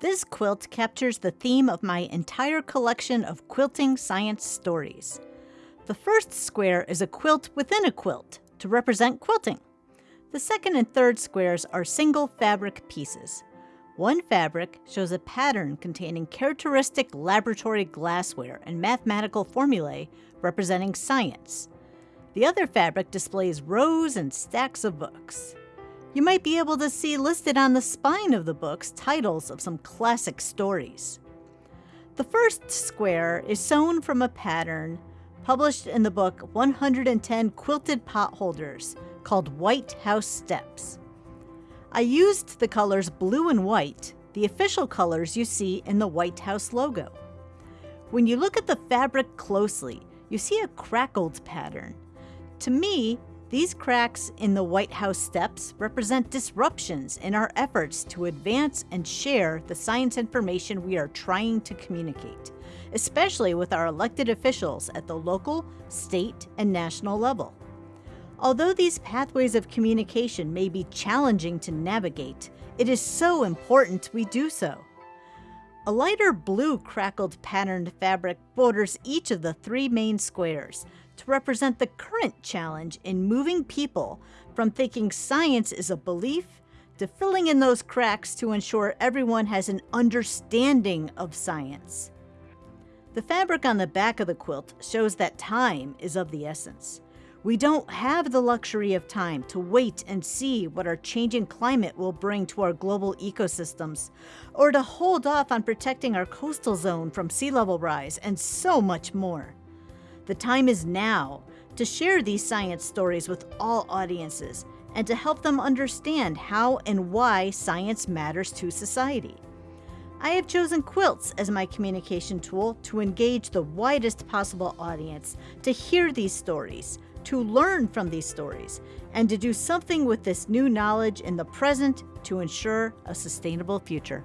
This quilt captures the theme of my entire collection of quilting science stories. The first square is a quilt within a quilt to represent quilting. The second and third squares are single fabric pieces. One fabric shows a pattern containing characteristic laboratory glassware and mathematical formulae representing science. The other fabric displays rows and stacks of books. You might be able to see listed on the spine of the books titles of some classic stories. The first square is sewn from a pattern published in the book 110 Quilted Potholders called White House Steps. I used the colors blue and white, the official colors you see in the White House logo. When you look at the fabric closely, you see a crackled pattern. To me, these cracks in the White House steps represent disruptions in our efforts to advance and share the science information we are trying to communicate, especially with our elected officials at the local, state, and national level. Although these pathways of communication may be challenging to navigate, it is so important we do so. A lighter blue crackled patterned fabric borders each of the three main squares to represent the current challenge in moving people from thinking science is a belief to filling in those cracks to ensure everyone has an understanding of science. The fabric on the back of the quilt shows that time is of the essence. We don't have the luxury of time to wait and see what our changing climate will bring to our global ecosystems, or to hold off on protecting our coastal zone from sea level rise, and so much more. The time is now to share these science stories with all audiences and to help them understand how and why science matters to society. I have chosen quilts as my communication tool to engage the widest possible audience to hear these stories, to learn from these stories, and to do something with this new knowledge in the present to ensure a sustainable future.